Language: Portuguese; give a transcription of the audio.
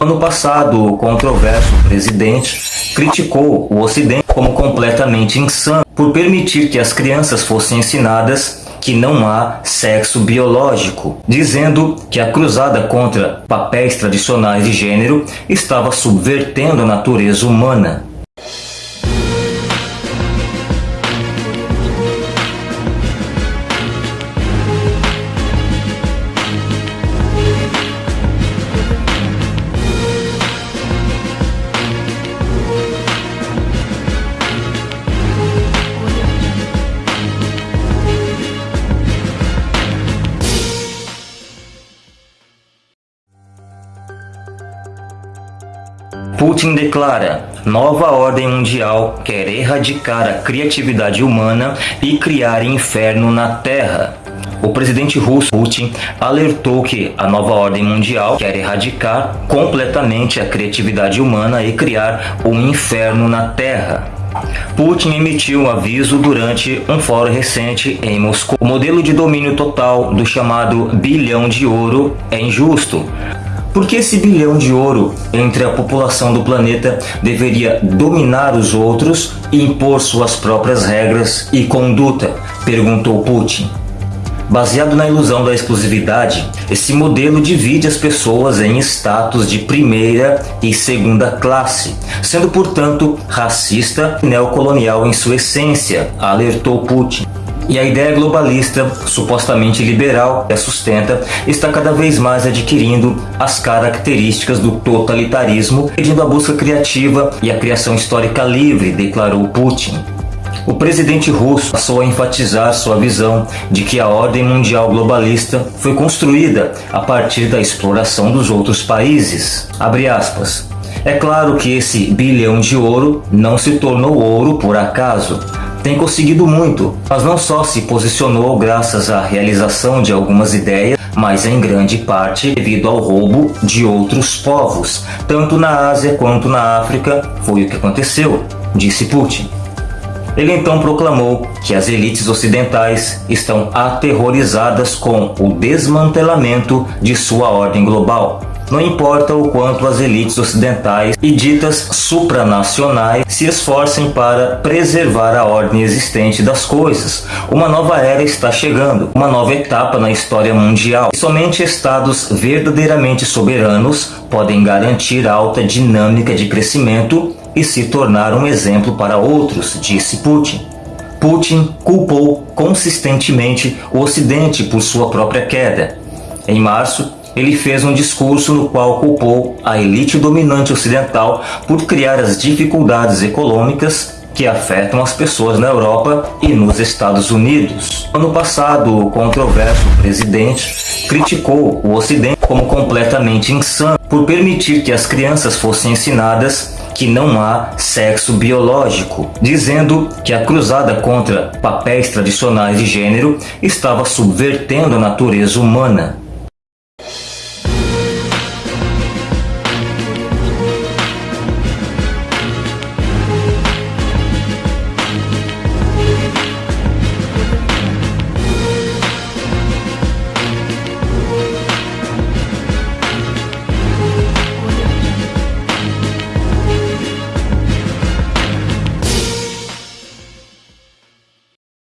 Ano passado, o controverso presidente criticou o Ocidente como completamente insano por permitir que as crianças fossem ensinadas que não há sexo biológico, dizendo que a cruzada contra papéis tradicionais de gênero estava subvertendo a natureza humana. Putin declara: nova ordem mundial quer erradicar a criatividade humana e criar inferno na Terra. O presidente russo Putin alertou que a nova ordem mundial quer erradicar completamente a criatividade humana e criar um inferno na Terra. Putin emitiu um aviso durante um fórum recente em Moscou. O modelo de domínio total do chamado bilhão de ouro é injusto. Por que esse bilhão de ouro entre a população do planeta deveria dominar os outros e impor suas próprias regras e conduta? Perguntou Putin. Baseado na ilusão da exclusividade, esse modelo divide as pessoas em status de primeira e segunda classe, sendo portanto racista e neocolonial em sua essência, alertou Putin. E a ideia globalista, supostamente liberal, que a sustenta, está cada vez mais adquirindo as características do totalitarismo, pedindo a busca criativa e a criação histórica livre, declarou Putin. O presidente russo passou a enfatizar sua visão de que a ordem mundial globalista foi construída a partir da exploração dos outros países. É claro que esse bilhão de ouro não se tornou ouro por acaso tem conseguido muito, mas não só se posicionou graças à realização de algumas ideias, mas em grande parte devido ao roubo de outros povos. Tanto na Ásia quanto na África foi o que aconteceu, disse Putin. Ele então proclamou que as elites ocidentais estão aterrorizadas com o desmantelamento de sua ordem global. Não importa o quanto as elites ocidentais e ditas supranacionais se esforcem para preservar a ordem existente das coisas. Uma nova era está chegando, uma nova etapa na história mundial. somente estados verdadeiramente soberanos podem garantir alta dinâmica de crescimento e se tornar um exemplo para outros, disse Putin. Putin culpou consistentemente o Ocidente por sua própria queda. Em março, ele fez um discurso no qual culpou a elite dominante ocidental por criar as dificuldades econômicas que afetam as pessoas na Europa e nos Estados Unidos. Ano passado, o controverso presidente criticou o Ocidente como completamente insano por permitir que as crianças fossem ensinadas que não há sexo biológico, dizendo que a cruzada contra papéis tradicionais de gênero estava subvertendo a natureza humana.